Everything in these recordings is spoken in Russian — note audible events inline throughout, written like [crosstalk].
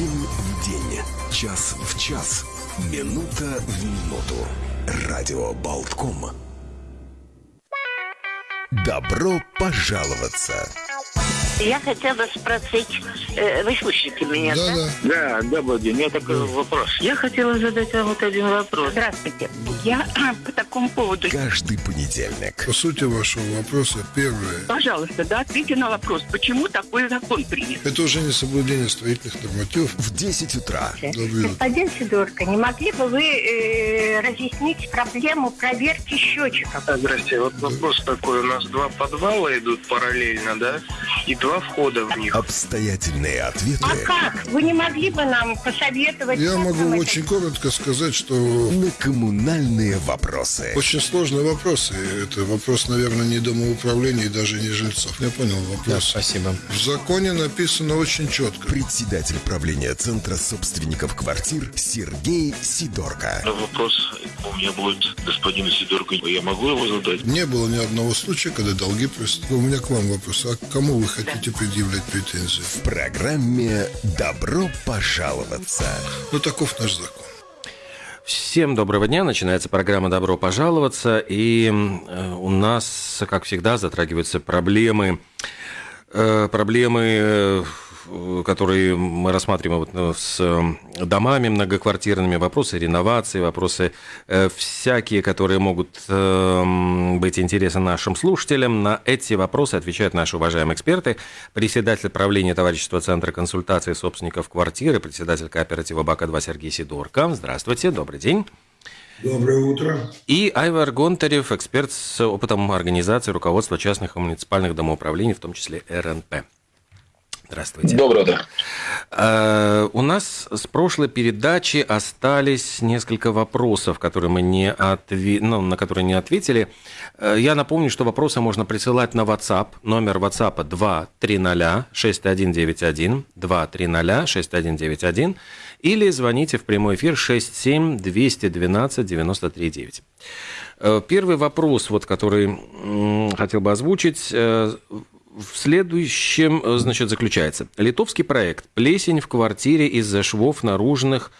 День в день, час в час, минута в минуту. Радио Болтком. Добро пожаловаться! Я хотела спросить, э, вы слышите меня, да? Да, Да, добрый день. У меня такой вопрос. Я хотела задать вам вот один вопрос. Здравствуйте. Я [clears throat] по такому поводу... Каждый понедельник. По сути вашего вопроса, первое, Пожалуйста, да, ответьте на вопрос, почему такой закон принят? это уже не соблюдение строительных нормативов. В 10 утра. Господин Сидорко, не могли бы вы э, разъяснить проблему проверки счетчиков? Здрасте, вот вопрос такой. У нас два подвала идут параллельно, да? И два входа в них. Обстоятельные ответы А как? Вы не могли бы нам посоветовать? Я могу нам это очень коротко сказать, что на коммунальные вопросы. очень сложный вопрос. И это вопрос, наверное, не домоуправления и даже не жильцов. Я понял вопрос. Спасибо. В законе написано очень четко. Председатель правления Центра собственников квартир Сергей Сидорко. Но вопрос у меня будет господину Сидорку. Я могу его задать? Не было ни одного случая, когда долги просят. У меня к вам вопрос. А к кому вы хотите предъявлять претензии? В программе «Добро пожаловаться». Ну, таков наш закон. Всем доброго дня. Начинается программа «Добро пожаловаться». И э, у нас, как всегда, затрагиваются проблемы, э, проблемы, э, которые мы рассматриваем вот, ну, с э, домами многоквартирными, вопросы реновации, вопросы э, всякие, которые могут э, быть интересны нашим слушателям. На эти вопросы отвечают наши уважаемые эксперты. Председатель правления товарищества Центра консультации собственников квартиры, председатель кооператива БАКа-2 Сергей Сидорко. Здравствуйте, добрый день. Доброе утро. И Айвар Гонтарев, эксперт с опытом организации руководства частных и муниципальных домоуправлений, в том числе РНП. Здравствуйте. Доброе утро. Э, У нас с прошлой передачи остались несколько вопросов, которые мы не отве- ну, на которые не ответили. Э, Я напомню, что вопросы можно присылать на WhatsApp. Номер WhatsApp 230-6191, 230-6191, или звоните в прямой эфир 67-212-93-9. Э, Первый вопрос, вот, который хотел бы озвучить, в следующем, э, значит, заключается. Литовский проект «Плесень в квартире из-за швов наружных»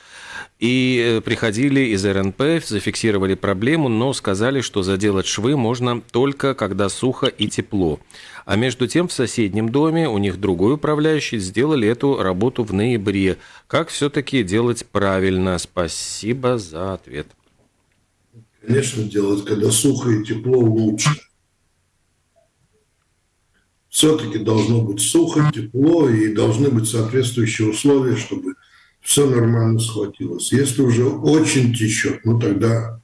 и э, приходили из РНП, зафиксировали проблему, но сказали, что заделать швы можно только когда сухо и тепло. А между тем в соседнем доме у них другой управляющий сделали эту работу в ноябре. Как все-таки делать правильно? Спасибо за ответ. Конечно, делать, когда сухо и тепло, лучше. Все-таки должно быть сухо, тепло и должны быть соответствующие условия, чтобы все нормально схватилось. Если уже очень течет, ну тогда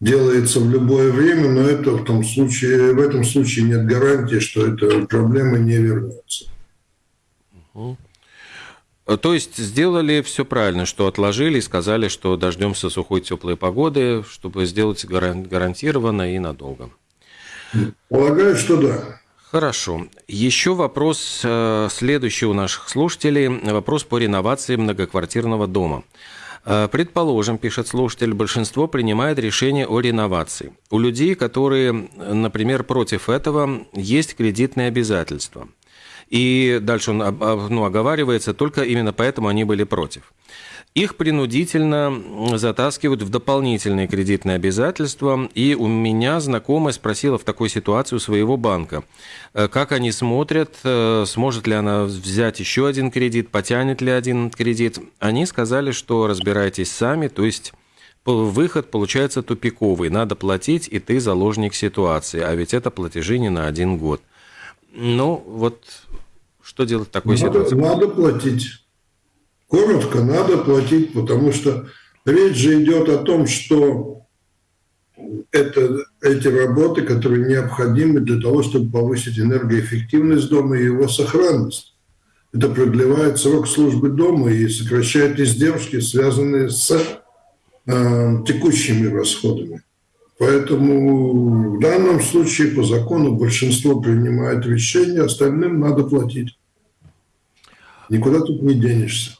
делается в любое время, но это в том случае, в этом случае нет гарантии, что эта проблема не вернется. То есть сделали все правильно, что отложили и сказали, что дождемся сухой теплой погоды, чтобы сделать гаран- гарантированно и надолго. Полагаю, что да. Хорошо. Еще вопрос э, следующий у наших слушателей. Вопрос по реновации многоквартирного дома. Э, Предположим, пишет слушатель, большинство принимает решение о реновации. У людей, которые, например, против этого, есть кредитные обязательства. И дальше он об- ну, оговаривается, только именно поэтому они были против. Их принудительно затаскивают в дополнительные кредитные обязательства. И у меня знакомая спросила в такой ситуации у своего банка, э, как они смотрят, э, сможет ли она взять еще один кредит, потянет ли один кредит. Они сказали, что разбирайтесь сами, то есть выход получается тупиковый. Надо платить, и ты заложник ситуации. А ведь это платежи не на один год. Ну, вот что делать в такой Надо, ситуации? надо платить. Коротко, надо платить, потому что речь же идет о том, что это, эти работы, которые необходимы для того, чтобы повысить энергоэффективность дома и его сохранность. Это продлевает срок службы дома и сокращает издержки, связанные с э, текущими расходами. Поэтому в данном случае по закону большинство принимает решение, остальным надо платить. Никуда тут не денешься.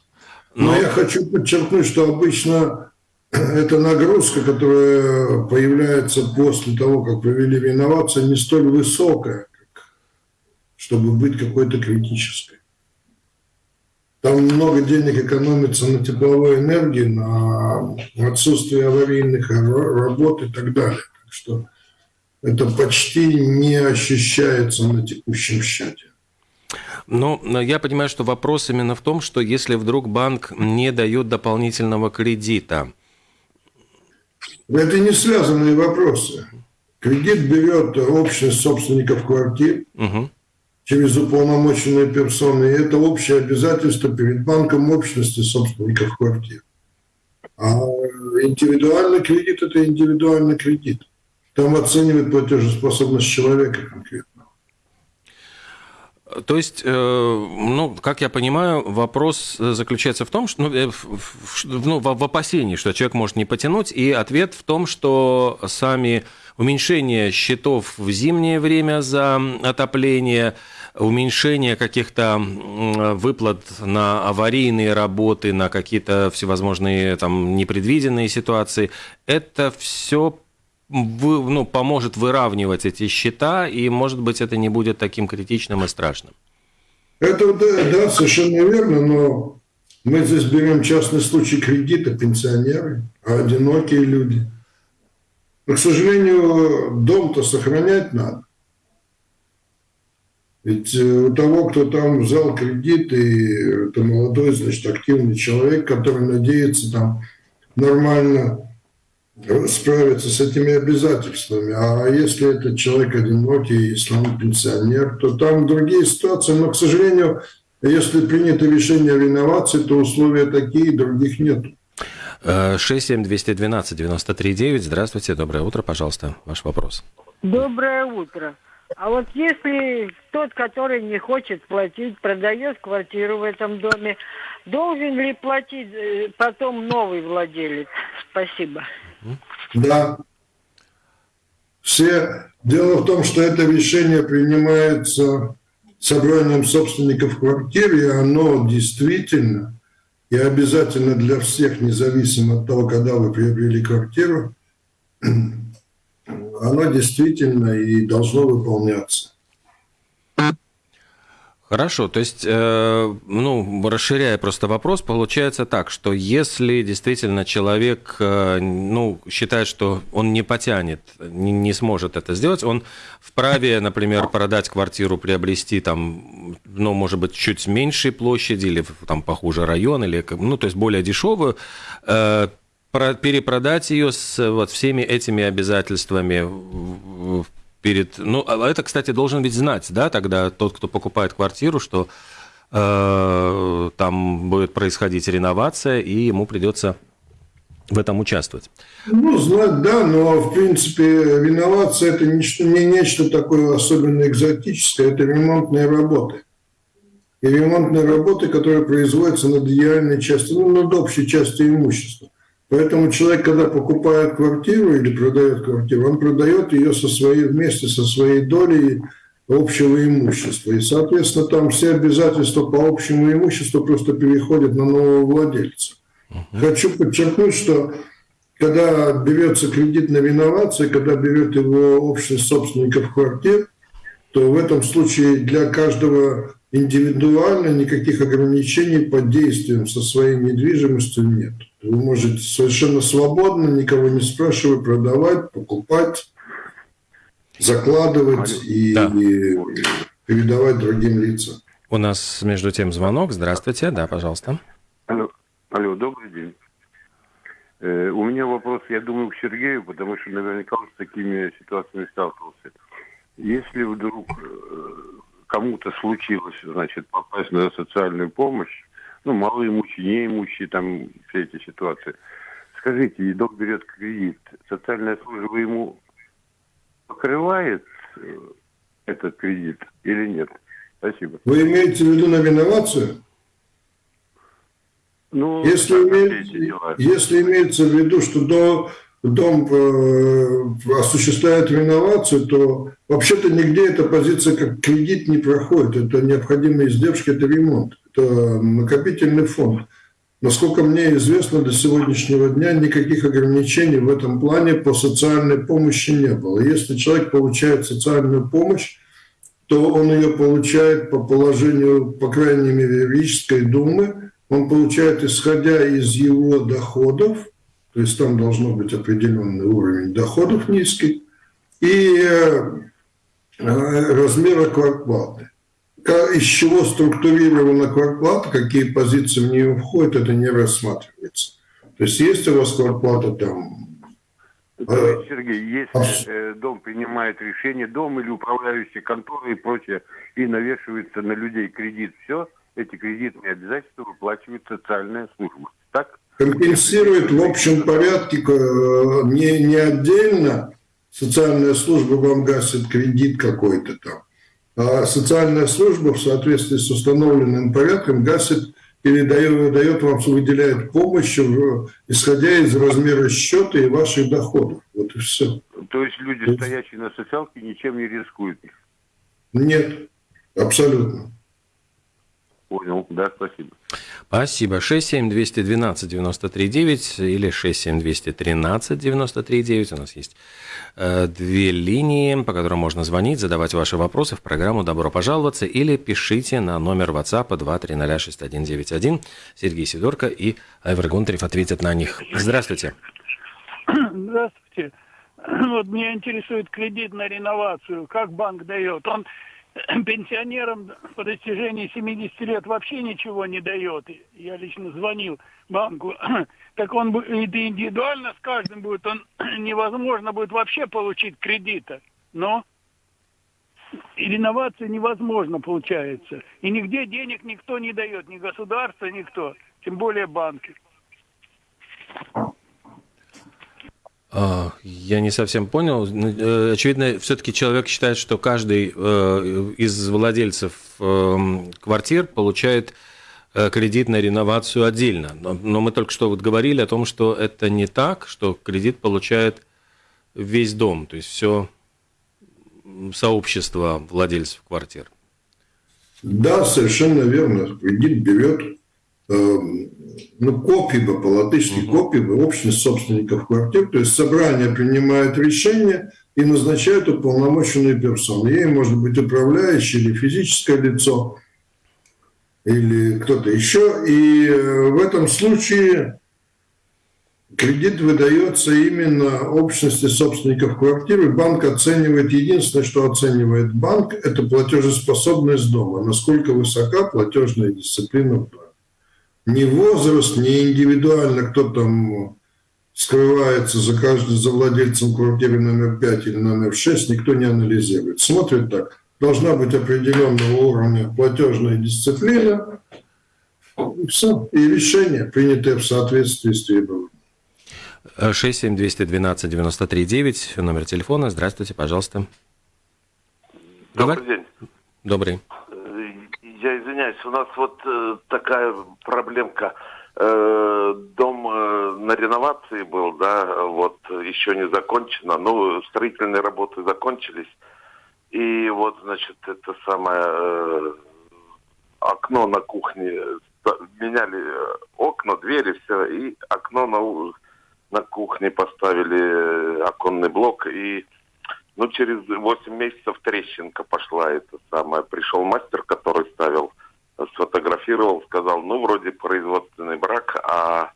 Но, я хочу подчеркнуть, что обычно [clears throat] эта нагрузка, которая появляется после того, как провели реновацию, не столь высокая, как, чтобы быть какой-то критической. Там много денег экономится на тепловой энергии, на отсутствие аварийных работ и так далее. Так что это почти не ощущается на текущем счете. Но я понимаю, что вопрос именно в том, что если вдруг банк не дает дополнительного кредита. Это не связанные вопросы. Кредит берет общность собственников квартир угу. через уполномоченные персоны. И это общее обязательство перед банком общности собственников квартир. А индивидуальный кредит – это индивидуальный кредит. Там оценивает платежеспособность человека конкретно. То есть, э, ну, как я понимаю, вопрос заключается в том, что, ну, э, ну, в опасении, что человек может не потянуть, и ответ в том, что сами уменьшение счетов в зимнее время за отопление, уменьшение каких-то выплат на аварийные работы, на какие-то всевозможные там непредвиденные ситуации, это все вы, ну, поможет выравнивать эти счета, и, может быть, это не будет таким критичным и страшным. Это да, да, совершенно верно, но мы здесь берем частный случай кредита, пенсионеры, а одинокие люди. Но, к сожалению, дом-то сохранять надо. Ведь э, у того, кто там взял кредит, и это молодой, значит, активный человек, который надеется там нормально справиться с этими обязательствами. А если этот человек одинокий, если он пенсионер, то там другие ситуации. Но, к сожалению, если принято решение о реновации, то условия такие, других нет. 67212-93-9. Здравствуйте, доброе утро, пожалуйста, ваш вопрос. Доброе утро. А вот если тот, который не хочет платить, продает квартиру в этом доме, должен ли платить э, потом новый владелец? Спасибо. Да. Все. Дело в том, что это решение принимается собранием собственников квартир, и оно действительно и обязательно для всех, независимо от того, когда вы приобрели квартиру, [clears throat] оно действительно и должно выполняться. Хорошо, то есть, э, ну, расширяя просто вопрос, получается так, что если действительно человек, э, ну, считает, что он не потянет, не, не сможет это сделать, он вправе, например, продать квартиру, приобрести там, ну, может быть, чуть меньшей площади или там похуже район, или, ну, то есть более дешевую, э, перепродать ее с вот всеми этими обязательствами перед... Ну, а это, кстати, должен ведь знать, да, тогда тот, кто покупает квартиру, что э, там будет происходить реновация, и ему придется в этом участвовать. Ну, знать, да, но, в принципе, реновация – это не, не нечто такое особенно экзотическое, это ремонтные работы. И ремонтные работы, которые производятся над идеальной частью, ну, над общей частью имущества. Поэтому человек, когда покупает квартиру или продает квартиру, он продает ее со своей, вместе со своей долей общего имущества. И, соответственно, там все обязательства по общему имуществу просто переходят на нового владельца. Uh-huh. Хочу подчеркнуть, что когда берется кредит на реновацию, когда берет его общность собственников квартир, то в этом случае для каждого индивидуально никаких ограничений под действием со своей недвижимостью нет. Вы можете совершенно свободно, никого не спрашивая, продавать, покупать, закладывать и, да. и передавать другим лицам. У нас между тем звонок. Здравствуйте, да, пожалуйста. Алло, алло добрый день. Э, у меня вопрос, я думаю, к Сергею, потому что наверняка он с такими ситуациями сталкивался. Если вдруг э, кому-то случилось, значит, попасть на социальную помощь, ну, малоимущие, неимущие, там, все эти ситуации. Скажите, док берет кредит, социальная служба ему покрывает э, этот кредит или нет? Спасибо. Вы имеете в виду на реновацию? Ну, если, име... если имеется в виду, что до дом э, осуществляет реновацию, то вообще-то нигде эта позиция как кредит не проходит. Это необходимые издержки, это ремонт, накопительный фонд. Насколько мне известно, до сегодняшнего дня никаких ограничений в этом плане по социальной помощи не было. Если человек получает социальную помощь, то он ее получает по положению, по крайней мере, Рижской думы, он получает, исходя из его доходов, то есть там должно быть определенный уровень доходов низкий, и э, размера квартплаты. Из чего структурирована квартплата, какие позиции в нее входят, это не рассматривается. То есть есть у вас квартплата там есть, Сергей, если э, дом принимает решение, дом или управляющие конторы и прочее, и навешивается на людей кредит, все, эти кредитные обязательства выплачивает социальная служба. Так? Компенсирует в общем порядке, э, не, не отдельно социальная служба вам гасит кредит какой-то там, а социальная служба в соответствии с установленным порядком гасит или дает, дает вам, выделяет помощь, исходя из размера счета и ваших доходов. Вот и все. То есть люди, стоящие на социалке, ничем не рискуют? Нет, абсолютно. Понял, да, спасибо. Спасибо. 67212-93-9 или 67213-93-9. У нас есть э, две линии, по которым можно звонить, задавать ваши вопросы в программу «Добро пожаловаться» или пишите на номер WhatsApp 2306191. Сергей Сидорко и Айвер Гунтарев ответят на них. Здравствуйте. Здравствуйте. [clears throat] Вот меня интересует кредит на реновацию. Как банк дает? Он [clears throat] пенсионерам по достижении 70 лет вообще ничего не дает. Я лично звонил банку. [clears throat] Так он индивидуально с каждым будет, он [clears throat] невозможно будет вообще получить кредита. Но и реновация невозможно получается. И нигде денег никто не дает, ни государство, никто, тем более банки. А, я не совсем понял. Ну, э, очевидно, все-таки человек считает, что каждый э, из владельцев эм, квартир получает э, кредит на реновацию отдельно. Но мы только что вот говорили о том, что это не так, что кредит получает весь дом, то есть все сообщество владельцев квартир. Да, совершенно верно. Кредит берет ну, копиба, по-латышски копиба, общность собственников квартир, то есть собрание принимает решение и назначает уполномоченную персону. Ей может быть управляющий или физическое лицо, или кто-то еще. И э, в этом случае кредит выдается именно общности собственников квартиры. Банк оценивает, единственное, что оценивает банк, это платежеспособность дома, насколько высока платежная дисциплина в доме ни возраст, ни индивидуально кто там скрывается за каждым, за владельцем квартиры номер 5 или номер 6, никто не анализирует. Смотрит так. Должна быть определенного уровня платежная дисциплина, и все. И решение, принятое в соответствии с требованиями. 67212-93-9, номер телефона. Здравствуйте, пожалуйста. Добрый день. Добрый извиняюсь, у нас вот э, такая проблемка. Э, дом э, на реновации был, да, вот еще не закончено. Ну, строительные работы закончились. И вот, значит, это самое э, окно на кухне меняли э, окна, двери, все, и окно на, на кухне поставили э, оконный блок и ну, через 8 месяцев трещинка пошла, это самое. Пришел мастер, который ставил, сфотографировал, сказал, ну, вроде производственный брак, а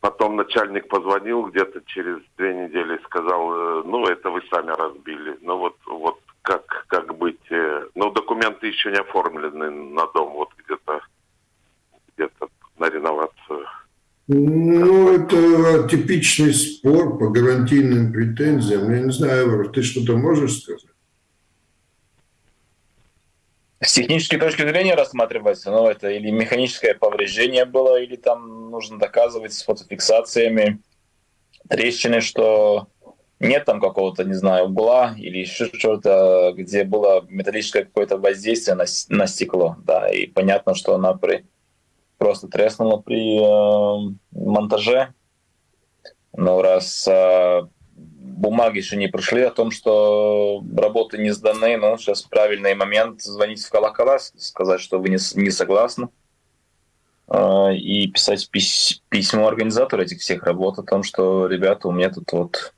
потом начальник позвонил где-то через две недели и сказал, «Э, ну, это вы сами разбили. Ну, вот, вот как, как быть? Э, ну, документы еще не оформлены на дом, вот где-то где-то на реновацию. Ну, это типичный спор по гарантийным претензиям. Я не знаю, Эвер, ты что-то можешь сказать? С технической точки зрения рассматривается, ну, это или механическое повреждение было, или там нужно доказывать с фотофиксациями трещины, что нет там какого-то, не знаю, угла или еще что-то, где было металлическое какое-то воздействие на, на стекло, да, и понятно, что она при просто треснуло при э, монтаже. Но раз э, бумаги еще не пришли о том, что работы не сданы, ну, сейчас правильный момент звонить в колокола, сказать, что вы не, не согласны, э, и писать пись, письмо организатору этих всех работ о том, что, ребята, у меня тут вот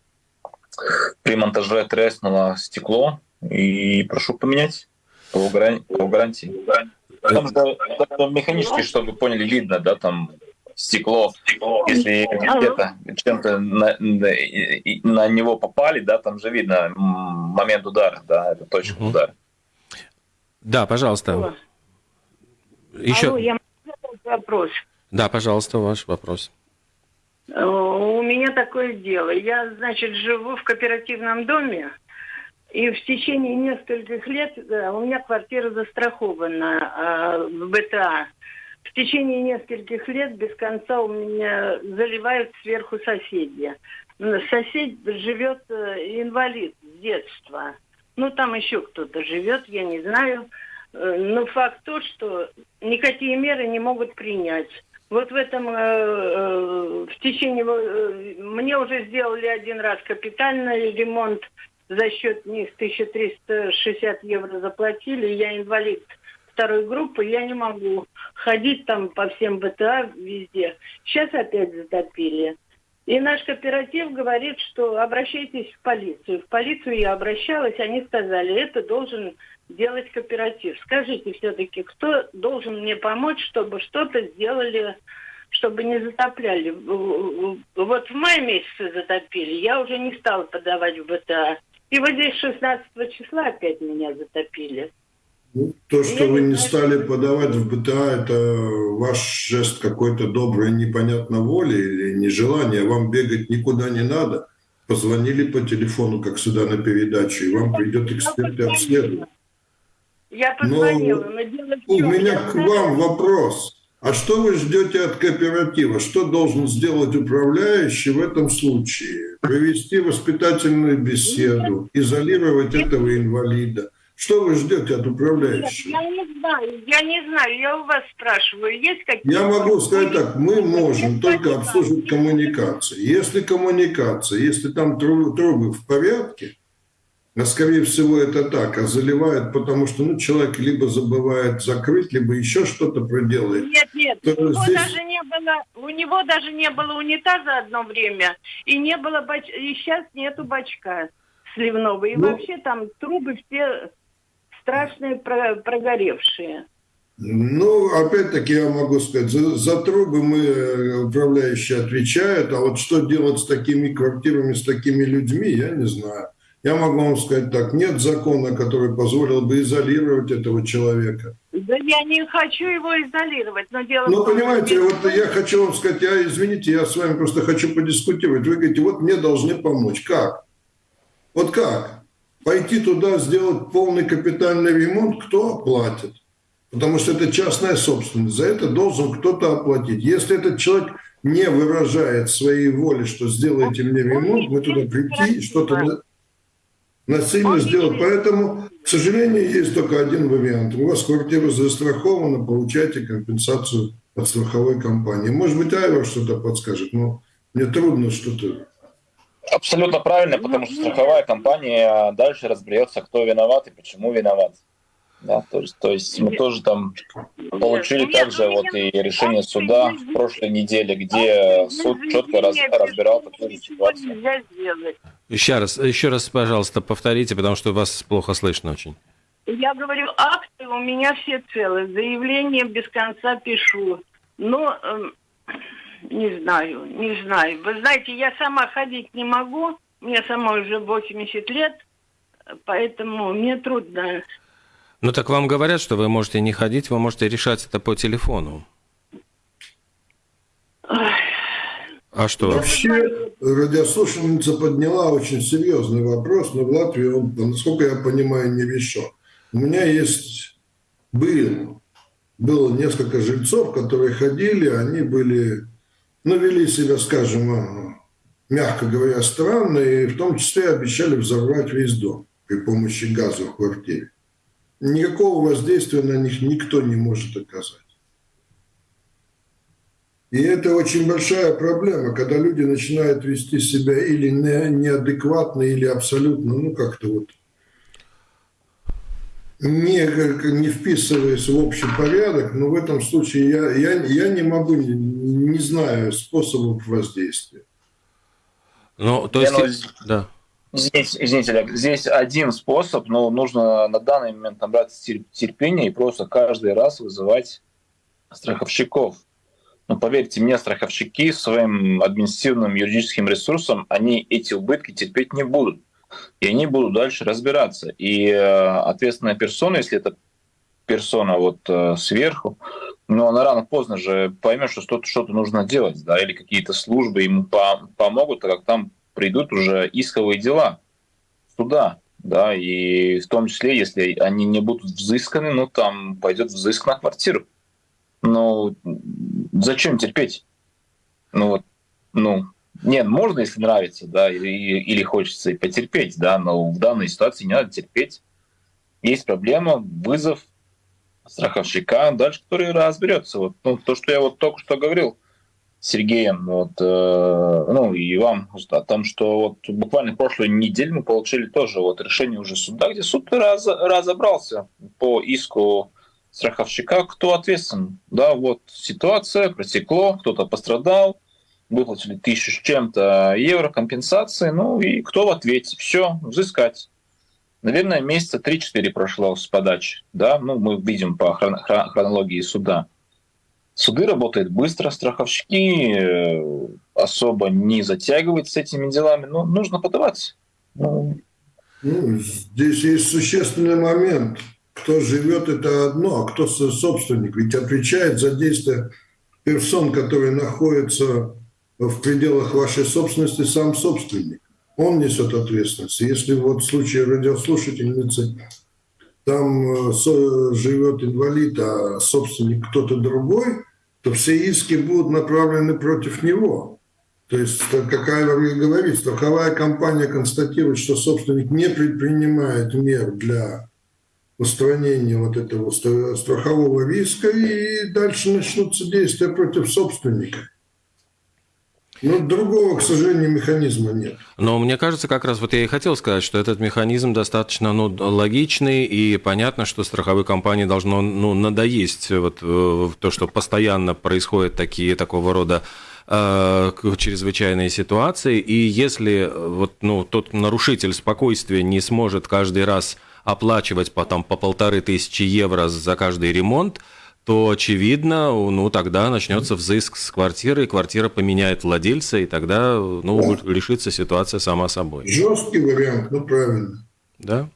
при монтаже треснуло стекло, и прошу поменять. По, гарантии. по гарантии. Там же механически, чтобы поняли, видно, да, там стекло, если где-то чем-то на, на, него попали, да, там же видно момент удара, да, это точка угу. удара. Да, пожалуйста. Алло. Еще. Алло, я вопрос. Да, пожалуйста, ваш вопрос. Э, у меня такое дело. Я, значит, живу в кооперативном доме, и в течение нескольких лет да, у меня квартира застрахована э, в БТА. В течение нескольких лет без конца у меня заливают сверху соседи. Сосед живет э, инвалид с детства. Ну, там еще кто-то живет, я не знаю. Э, но факт то, что никакие меры не могут принять. Вот в этом, э, в течение, мне уже сделали один раз капитальный ремонт, за счет них 1360 евро заплатили, я инвалид второй группы, я не могу ходить там по всем БТА везде. Сейчас опять затопили. И наш кооператив говорит, что обращайтесь в полицию. В полицию я обращалась, они сказали, это должен делать кооператив. Скажите все-таки, кто должен мне помочь, чтобы что-то сделали, чтобы не затопляли? Вот в мае месяце затопили, я уже не стала подавать в БТА. И вот здесь 16 числа опять меня затопили. Ну, то, что вы не стали подавать в БТА, это ваш жест какой-то доброй непонятной воли или нежелание. Вам бегать никуда не надо. Позвонили по телефону, как сюда на передачу, и вам придет эксперт и обследует. Я позвонила, но, но дело? У меня к вам вопрос. А что вы ждете от кооператива? Что должен сделать управляющий в этом случае? Провести воспитательную беседу, изолировать этого инвалида. Что вы ждете от управляющего? Нет, я не знаю, я не знаю, я у вас спрашиваю, есть какие-то... Я могу сказать так, мы можем только обслуживать коммуникации. Если коммуникация, если там трубы в порядке, а скорее всего это так, а заливают, потому что ну, человек либо забывает закрыть, либо еще что-то проделает. Нет, нет, у него, здесь... даже не было, у него даже не было унитаза одно время, и не было бач... и сейчас нету бачка сливного. И ну... вообще там трубы все страшные прогоревшие. Ну, опять-таки я могу сказать, за, за трубы мы, э, управляющие, отвечают, а вот что делать с такими квартирами, с такими людьми, я не знаю. Я могу вам сказать так, нет закона, который позволил бы изолировать этого человека. Да я не хочу его изолировать, но дело Ну, понимаете, вот я хочу вам сказать, я, извините, я с вами просто хочу подискутировать. Вы говорите, вот мне должны помочь. Как? Вот как? Пойти туда, сделать полный капитальный ремонт, кто оплатит? Потому что это частная собственность, за это должен кто-то оплатить. Если этот человек не выражает своей воли, что сделайте мне ремонт, мы туда прийти и что-то насильно сделать. Поэтому, к сожалению, есть только один вариант. У вас квартира застрахована, получайте компенсацию от страховой компании. Может быть, Айва что-то подскажет, но мне трудно что-то... Абсолютно правильно, потому что страховая компания дальше разберется, кто виноват и почему виноват. Да, то есть, то есть мы тоже там получили также вот и решение суда в прошлой неделе, где суд четко раз, разбирал такую ситуацию. Еще раз, еще раз, пожалуйста, повторите, потому что вас плохо слышно очень. Я говорю, акты у меня все целые, заявление без конца пишу. Но э, не знаю, не знаю. Вы знаете, я сама ходить не могу, мне сама уже 80 лет, поэтому мне трудно ну так вам говорят, что вы можете не ходить, вы можете решать это по телефону. А что? Вообще, радиослушательница подняла очень серьезный вопрос, но в Латвии он, насколько я понимаю, не решен. У меня есть, был, было несколько жильцов, которые ходили, они были, ну, вели себя, скажем, мягко говоря, странно, и в том числе обещали взорвать весь дом при помощи газа в квартире никакого воздействия на них никто не может оказать. И это очень большая проблема, когда люди начинают вести себя или неадекватно, или абсолютно, ну как-то вот не, не вписываясь в общий порядок, но в этом случае я, я, я не могу, не, знаю способов воздействия. Ну, то есть, да. Здесь, извините, Олег, здесь один способ, но нужно на данный момент набраться терпения и просто каждый раз вызывать страховщиков. Но поверьте мне, страховщики своим административным юридическим ресурсом, они эти убытки терпеть не будут. И они будут дальше разбираться. И э, ответственная персона, если это персона вот э, сверху, но она рано-поздно же поймет, что что-то, что-то нужно делать, да, или какие-то службы ему по- помогут, так как там придут уже исковые дела суда, да, и в том числе, если они не будут взысканы, ну, там пойдет взыск на квартиру. Ну, зачем терпеть? Ну, вот, ну, нет, можно, если нравится, да, или, или хочется и потерпеть, да, но в данной ситуации не надо терпеть. Есть проблема, вызов страховщика, дальше который разберется. Вот, ну, то, что я вот только что говорил, Сергеем, вот, э, ну и вам о том, что вот буквально прошлую неделю мы получили тоже вот решение уже суда, где суд раз, разобрался по иску страховщика, кто ответственен. Да, вот ситуация, протекло, кто-то пострадал, выплатили тысячу с чем-то евро компенсации, ну и кто в ответе? Все, взыскать. Наверное, месяца 3-4 прошло с подачи, да, ну мы видим по хронологии суда. Суды работают быстро, страховщики э, особо не затягивают с этими делами, но нужно подаваться. Ну, ну, здесь есть существенный момент. Кто живет, это одно, а кто собственник. Ведь отвечает за действия персон, которые находятся в пределах вашей собственности, сам собственник. Он несет ответственность. Если вот в случае радиослушательницы там э, живет инвалид, а собственник кто-то другой, то все иски будут направлены против него. То есть, какая говорит, страховая компания констатирует, что собственник не предпринимает мер для устранения вот этого страхового риска, и дальше начнутся действия против собственника. Ну, другого, к сожалению, механизма нет. Но мне кажется, как раз вот я и хотел сказать, что этот механизм достаточно ну, логичный, и понятно, что страховой компании должно ну, надоесть вот, э, то, что постоянно происходят такие, такого рода э, чрезвычайные ситуации, и если э, вот, ну, тот нарушитель спокойствия не сможет каждый раз оплачивать потом по полторы тысячи евро за каждый ремонт, то, очевидно, ну, тогда начнется взыск с квартиры, квартира поменяет владельца, и тогда, ну, да. решится ситуация сама собой. Жесткий вариант, ну, правильно. Да.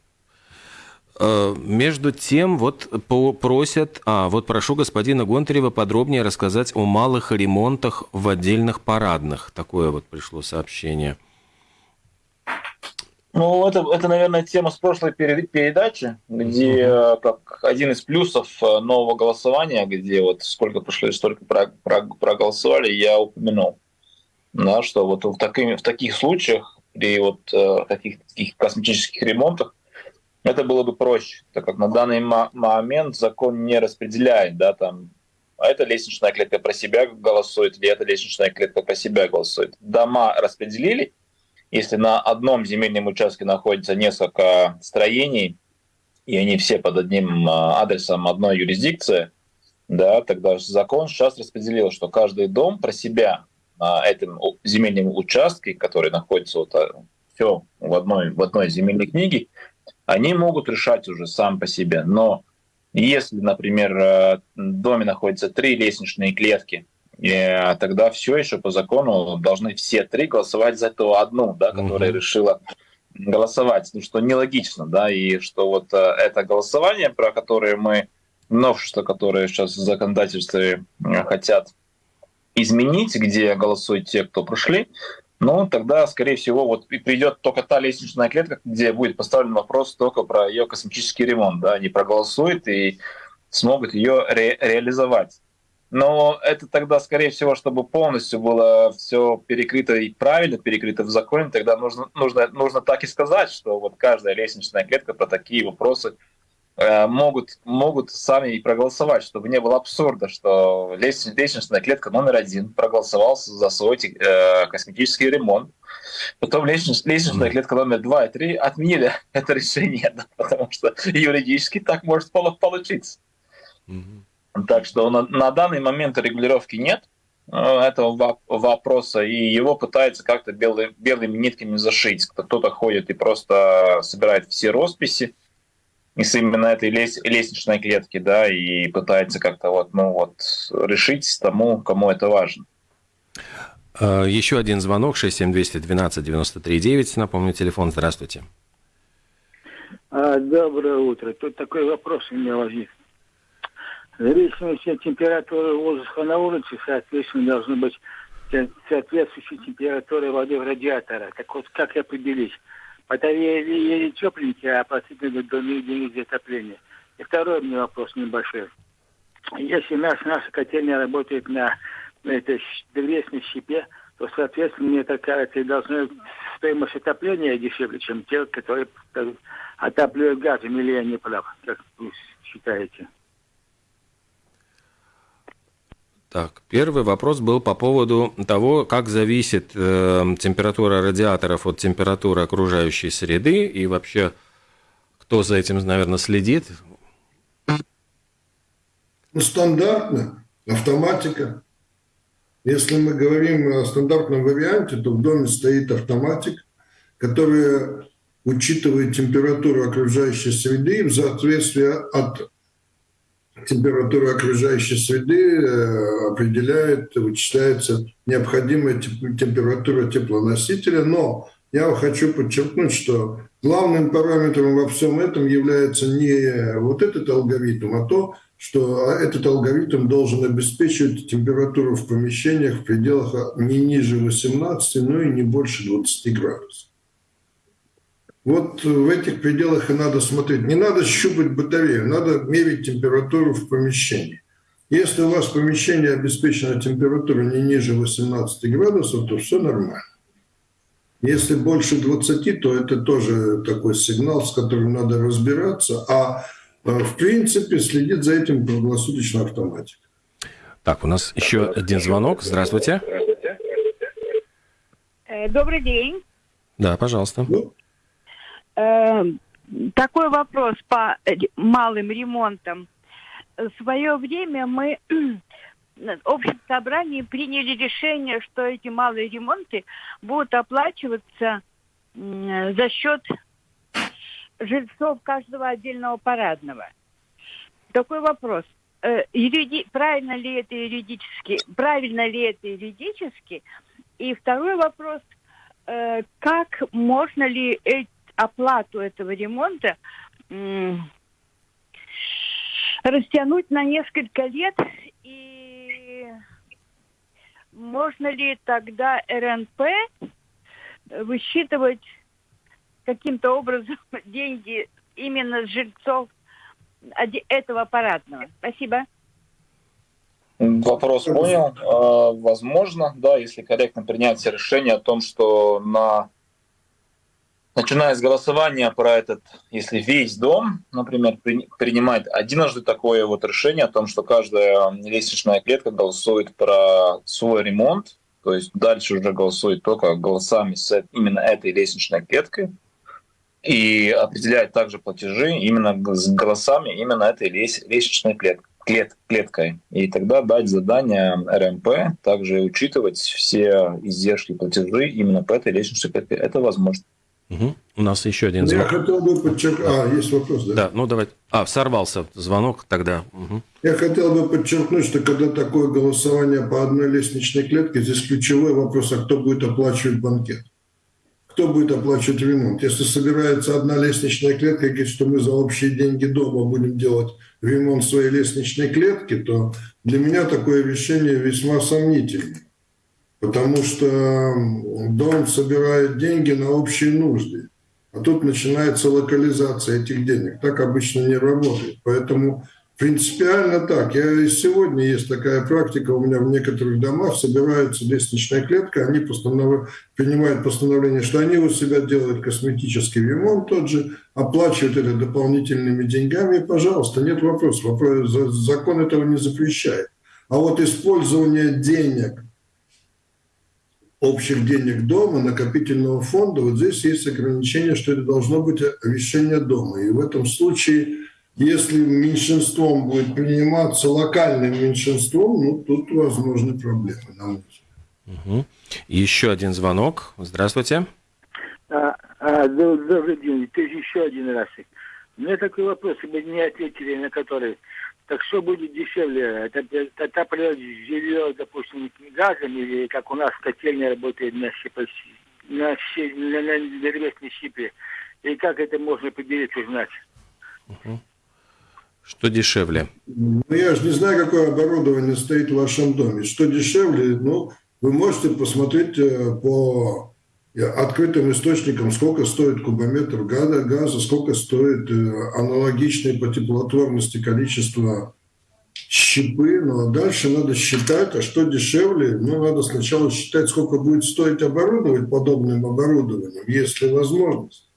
Э, между тем, вот просят, а, вот прошу господина Гонтарева подробнее рассказать о малых ремонтах в отдельных парадных. Такое вот пришло сообщение. Ну, это, это, наверное, тема с прошлой передачи, где uh-huh. как один из плюсов э, нового голосования, где вот сколько прошло, столько проголосовали, я упомянул. Да, что вот в, такими, в таких случаях, при вот таких, таких косметических ремонтах, это было бы проще, так как на данный момент закон не распределяет, да, там, а эта лестничная клетка про себя голосует, или эта лестничная клетка про себя голосует. Дома распределили, если на одном земельном участке находится несколько строений, и они все под одним а, адресом одной юрисдикции, да, тогда закон сейчас распределил, что каждый дом про себя на этом земельном участке, который находится вот а, все в одной, в одной земельной книге, они могут решать уже сам по себе. Но если, например, а, в доме находится три лестничные клетки, и тогда все еще по закону должны все три голосовать за ту одну, да, которая угу. решила голосовать, ну, что нелогично, да, и что вот а, это голосование, про которое мы, новшество, которое сейчас в законодательстве а, хотят изменить, где голосуют те, кто прошли, ну, тогда, скорее всего, вот придет только та лестничная клетка, где будет поставлен вопрос только про ее косметический ремонт, да, они проголосуют и смогут ее ре- реализовать. Но это тогда, скорее всего, чтобы полностью было все перекрыто и правильно перекрыто в законе, тогда нужно, нужно, нужно так и сказать, что вот каждая лестничная клетка про такие вопросы э, могут, могут сами и проголосовать, чтобы не было абсурда, что лестничная клетка номер один проголосовал за свой э, косметический ремонт, потом лестничная, лестничная клетка номер два и три отменили [laughs] это решение, да, потому что юридически так может получиться. Mm-hmm. Так что на, на данный момент регулировки нет. этого вопроса, и его пытаются как-то белый, белыми нитками зашить. Кто-то ходит и просто собирает все росписи из именно этой лес, лестничной клетки, да, и пытается как-то вот, ну вот, решить тому, кому это важно. А, еще один звонок 67212-93-9. Напомню, телефон. Здравствуйте. А, доброе утро. Тут такой вопрос у меня возник. В зависимости от температуры воздуха на улице, соответственно, должны быть соответствующие температуры воды в радиатора. Так вот, как определить? Батарея или тепленькие, а относительно доме единицы отопления. И второй у меня вопрос небольшой. Если наш, наша котельня работает на, на этой древесной щепе, то, соответственно, мне так кажется, должна стоимость отопления дешевле, чем те, которые отапливают газом, или я не прав, как вы считаете? Так, первый вопрос был по поводу того, как зависит э, температура радиаторов от температуры окружающей среды и вообще кто за этим, наверное, следит. Ну, стандартно, автоматика. Если мы говорим о стандартном варианте, то в доме стоит автоматик, который учитывает температуру окружающей среды в соответствии от температура окружающей среды э, определяет, вычисляется необходимая температура теплоносителя, но я хочу подчеркнуть, что главным параметром во всем этом является не вот этот алгоритм, а то, что этот алгоритм должен обеспечивать температуру в помещениях в пределах не ниже 18, но и не больше 20 градусов. Вот в этих пределах и надо смотреть. Не надо щупать батарею, надо мерить температуру в помещении. Если у вас помещение обеспечено температурой не ниже 18 градусов, то все нормально. Если больше 20, то это тоже такой сигнал, с которым надо разбираться. А э, в принципе следит за этим круглосуточно автоматика. Так, у нас еще один звонок. Здравствуйте. Э, добрый день. Да, пожалуйста. Ну, такой вопрос по малым ремонтам. В свое время мы [clears throat] в общем собрании приняли решение, что эти малые ремонты будут оплачиваться за счет жильцов каждого отдельного парадного. Такой вопрос. Э, юриди... Правильно ли это юридически? Правильно ли это юридически? И второй вопрос. Э, как можно ли эти оплату этого ремонта растянуть на несколько лет и можно ли тогда РНП высчитывать каким-то образом [laughs] деньги именно с жильцов этого аппаратного? Спасибо. Вопрос понял. А, возможно, да, если корректно принять решение о том, что на начиная с голосования про этот, если весь дом, например, при, принимает одиножды такое вот решение о том, что каждая лестничная клетка голосует про свой ремонт, то есть дальше уже голосует только голосами с именно этой лестничной клеткой, и определяет также платежи именно с голосами именно этой лестничной клеткой клет, клеткой. И тогда дать задание РМП, также учитывать все издержки платежи именно по этой лестничной клетке. Это возможно. Угу. У нас еще один звонок. Я хотел бы подчеркнуть... А, есть вопрос, да? Да, ну давай. А, сорвался звонок тогда. Угу. Я хотел бы подчеркнуть, что когда такое голосование по одной лестничной клетке, здесь ключевой вопрос, а кто будет оплачивать банкет? Кто будет оплачивать ремонт? Если собирается одна лестничная клетка и говорит, что мы за общие деньги дома будем делать ремонт своей лестничной клетки, то для меня такое решение весьма сомнительное потому что дом собирает деньги на общие нужды. А тут начинается локализация этих денег. Так обычно не работает. Поэтому принципиально так. Я и сегодня есть такая практика. У меня в некоторых домах собирается лестничная клетка. Они постанов... принимают постановление, что они у себя делают косметический ремонт тот же, оплачивают это дополнительными деньгами. И, пожалуйста, нет вопросов. Вопрос, закон этого не запрещает. А вот использование денег общих денег дома, накопительного фонда, вот здесь есть ограничение, что это должно быть решение дома. И в этом случае Если меньшинством будет приниматься локальным меньшинством, ну, тут возможны проблемы, на мой. Угу. Еще один звонок. Здравствуйте. А, а, добрый день. Это еще один раз. У меня такой вопрос, вы не ответили на который. Так что будет дешевле? Это, это отапливать жилье, допустим, газом или как у нас котельня работает на, щепо, на, на, на древесной щепе? И как это можно поделить, узнать? Угу. Что дешевле? Ну, я же не знаю, какое оборудование стоит в вашем доме. Что дешевле, ну, вы можете посмотреть э, по открытым источникам, сколько стоит кубометр газа, сколько стоит э, аналогичное по теплотворности количество щепы, ну а дальше надо считать, а что дешевле, ну надо сначала считать, сколько будет стоить оборудовать подобным оборудованием, если возможность.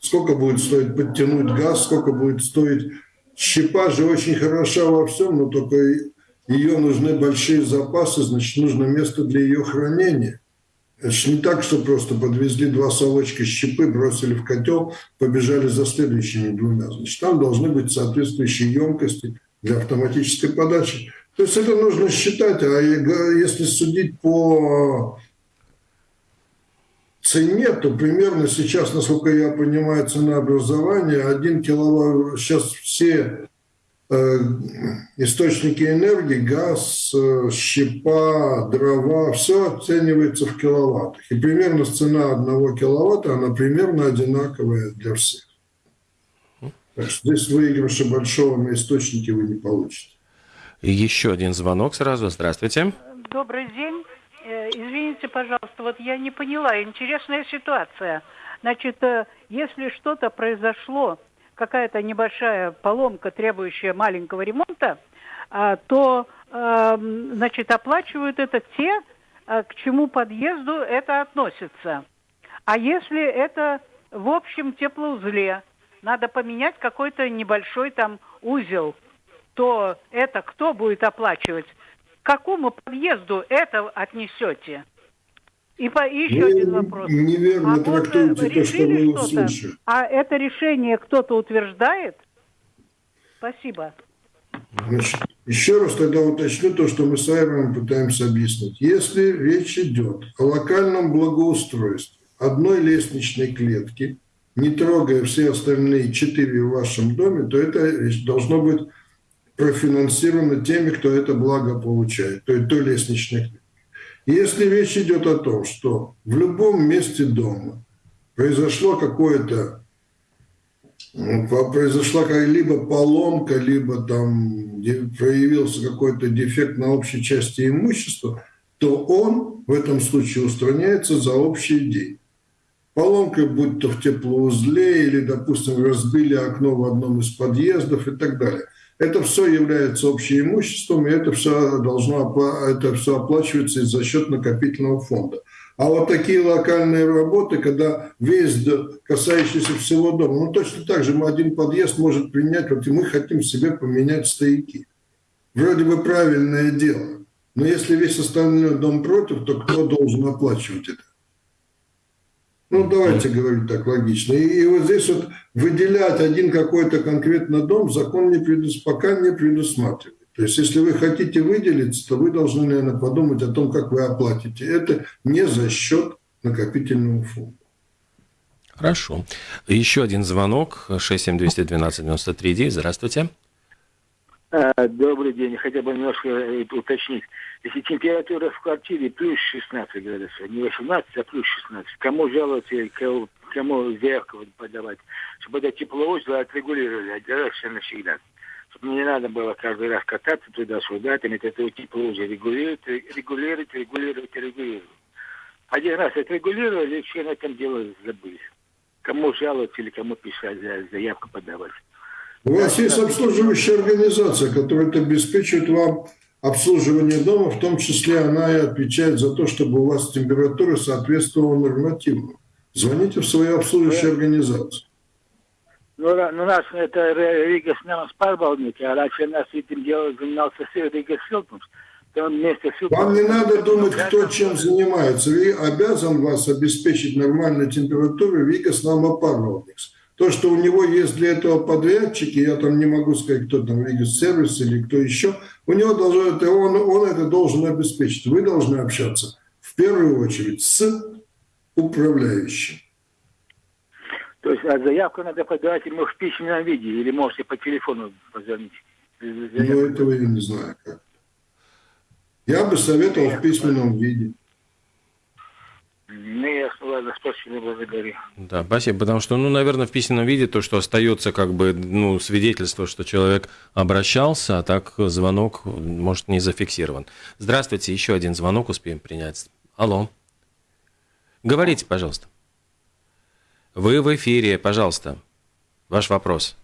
Сколько будет стоить подтянуть газ, сколько будет стоить... Щепа же очень хороша во всем, но только ее нужны большие запасы, значит, нужно место для ее хранения. Это же не так, что просто подвезли два совочка щепы, бросили в котел, побежали за следующими двумя. Значит, там должны быть соответствующие емкости для автоматической подачи. То есть это нужно считать, а если судить по цене, то примерно сейчас, насколько я понимаю, цена образования, один киловатт, сейчас все источники энергии, газ, э, щепа, дрова, все оценивается в киловаттах. И примерно цена одного киловатта, она примерно одинаковая для всех. Так что здесь выигрыша большого на источнике вы не получите. Еще один звонок сразу. Здравствуйте. Добрый день. Э, извините, пожалуйста, вот я не поняла. Интересная ситуация. Значит, если что-то произошло какая-то небольшая поломка, требующая маленького ремонта, а, то, эм, значит, оплачивают это те, э, к чему подъезду это относится. А если это в общем теплоузле, надо поменять какой-то небольшой там узел, то это кто будет оплачивать? К какому подъезду это отнесете? И, по, и еще вы один вопрос. Неверно а трактуете то, что вы услышали. А это решение кто-то утверждает? Спасибо. Значит, еще раз тогда уточню то, что мы с Айроном пытаемся объяснить. Если речь идет о локальном благоустройстве одной лестничной клетки, не трогая все остальные четыре в вашем доме, то это должно быть профинансировано теми, кто это благо получает, то есть той лестничной клетки. Если речь идет о том, что в любом месте дома произошло какое-то произошла либо поломка, либо там проявился какой-то дефект на общей части имущества, то он в этом случае устраняется за общие деньги. Поломка, будь то в теплоузле или, допустим, разбили окно в одном из подъездов и так далее. Это все является общим имуществом, и это все должно это все оплачиваться за счет накопительного фонда. А вот такие локальные работы, когда весь касающийся всего дома, ну точно так же один подъезд может принять, вот и мы хотим себе поменять стояки. Вроде бы правильное дело. Но если весь остальной дом против, то кто должен оплачивать это? Ну, давайте говорить так логично. И, и вот здесь вот выделять один какой-то конкретно дом закон не предус... пока не предусматривает. То есть, если вы хотите выделиться, то вы должны, наверное, подумать о том, как вы оплатите. Это не за счет накопительного фонда. Хорошо. Еще один звонок. 67212-93. Здравствуйте. А, добрый день. Хотя бы немножко э, уточнить. Если температура в квартире плюс 16 градусов, не 18, а плюс 16, кому жаловаться кому, кому заявку подавать, чтобы это теплоузел отрегулировали один раз и навсегда. Чтобы не надо было каждый раз кататься туда-сюда, там это теплоузел регулировать, регулировать, регулировать, регулировать. Один раз отрегулировали, и все на этом дело забыли. Кому жаловаться или кому писать, заявку подавать. У вас есть обслуживающая организация, которая обеспечивает вам обслуживание дома, в том числе она и отвечает за то, чтобы у вас температура соответствовала нормативу. Звоните в свою обслуживающую организацию. Ну, ну, у нас это Рига с нами спарбалники, а раньше нас этим делом занимался Рига Силтунс. Вам не надо думать, кто чем занимается. Ви обязан вас обеспечить нормальную температуру Вигас Намапарвалникс. То, что у него есть для этого подрядчики, я там не могу сказать, кто там, Регис-сервис или кто еще, у него должно, это, он, он это должен обеспечить. Вы должны общаться в первую очередь с управляющим. То есть а заявку надо подавать ему в письменном виде или можете по телефону позвонить? Ну, этого я не знаю как. Я бы советовал в письменном виде. Ну, ясно, ладно, спасибо, благодарю. Да, спасибо, потому что, ну, наверное, в письменном виде то, что остается как бы, ну, свидетельство, что человек обращался, а так звонок может не зафиксирован. Здравствуйте, еще один звонок успеем принять. Алло. Говорите, пожалуйста. Вы в эфире, пожалуйста. Ваш вопрос.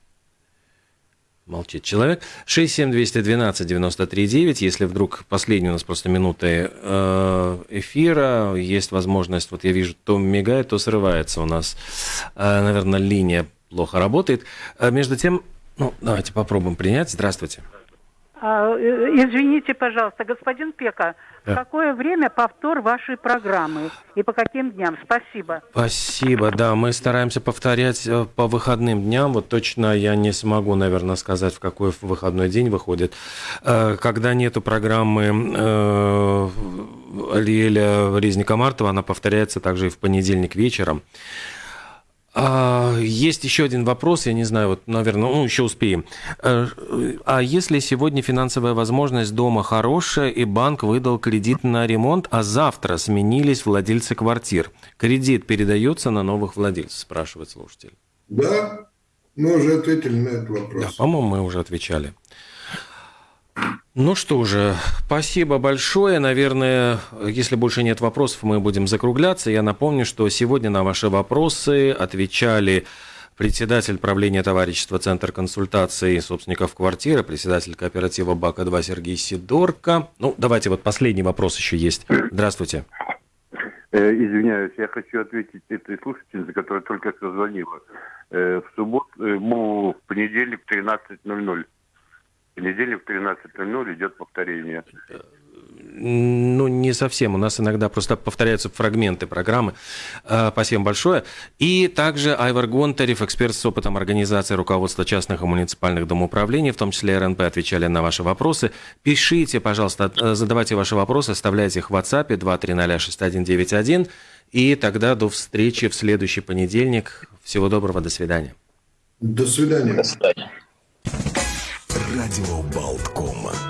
Молчит человек. 67212-93-9. Если вдруг последние у нас просто минуты э, эфира, есть возможность, вот я вижу, то мигает, то срывается у нас, э, наверное, линия плохо работает. А между тем, ну, давайте попробуем принять. Здравствуйте. Э, извините, пожалуйста, господин Пека, Да. в какое время повтор вашей программы и по каким дням? Спасибо. Спасибо, да, мы стараемся повторять э, по выходным дням, вот точно я не смогу, наверное, сказать, в какой выходной день выходит. Э, Когда нету программы э, Алиэля Резника Мартова, она повторяется также и в понедельник вечером. А, Есть еще один вопрос, я не знаю, вот, наверное, ну, еще успеем. Э, А если сегодня финансовая возможность дома хорошая, и банк выдал кредит на ремонт, а завтра сменились владельцы квартир, кредит передается на новых владельцев, спрашивает слушатель. Да, мы уже ответили на этот вопрос. Да, по-моему, мы уже отвечали. Ну что же, спасибо большое. Наверное, если больше нет вопросов, мы будем закругляться. Я напомню, что сегодня на ваши вопросы отвечали председатель правления товарищества Центр консультаций собственников квартиры, председатель кооператива БАКа-2 Сергей Сидорко. Ну, давайте вот последний вопрос еще есть. Здравствуйте. Э, Извиняюсь, я хочу ответить этой слушательнице, которая только что звонила. Э, В субботу, э, в понедельник в 13.00. В понедельник в 13.00 идет повторение. Ну, не совсем. У нас иногда просто повторяются фрагменты программы. Э, Спасибо большое. И также Айвар Гонтарев, эксперт с опытом организации руководства частных и муниципальных домоуправлений, в том числе РНП, отвечали на ваши вопросы. Пишите, пожалуйста, э, задавайте ваши вопросы, оставляйте их в WhatsApp 2306191. И тогда до встречи в следующий понедельник. Всего доброго, до свидания. До свидания. До свидания. Радио Болтком.